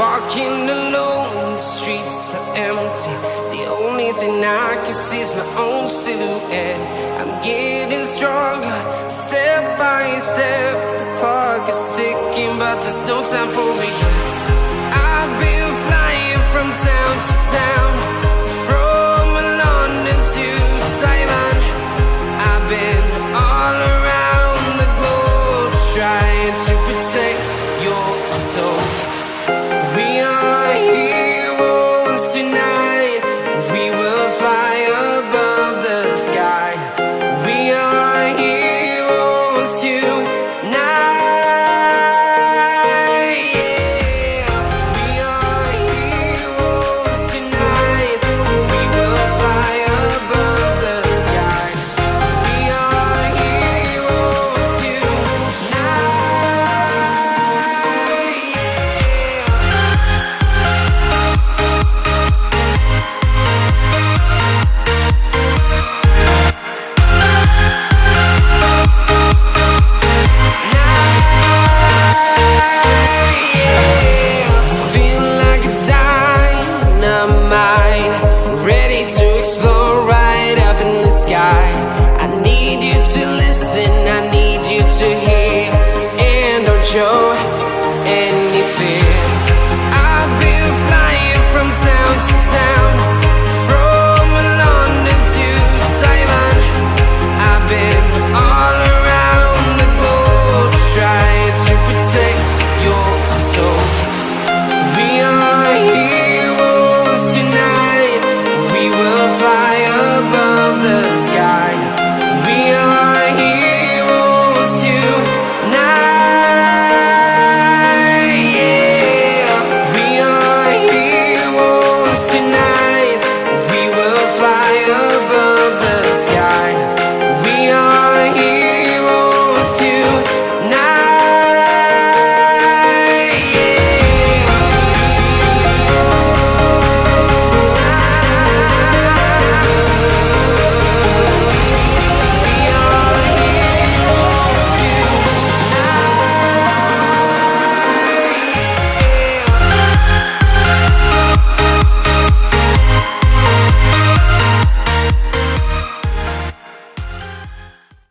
walking alone, the streets are empty. The only thing I can see is my own silhouette. I'm getting stronger, step by step. The clock is ticking, but there's no time for regrets. I've been flying from town to town. need you to hear, and don't show any fear.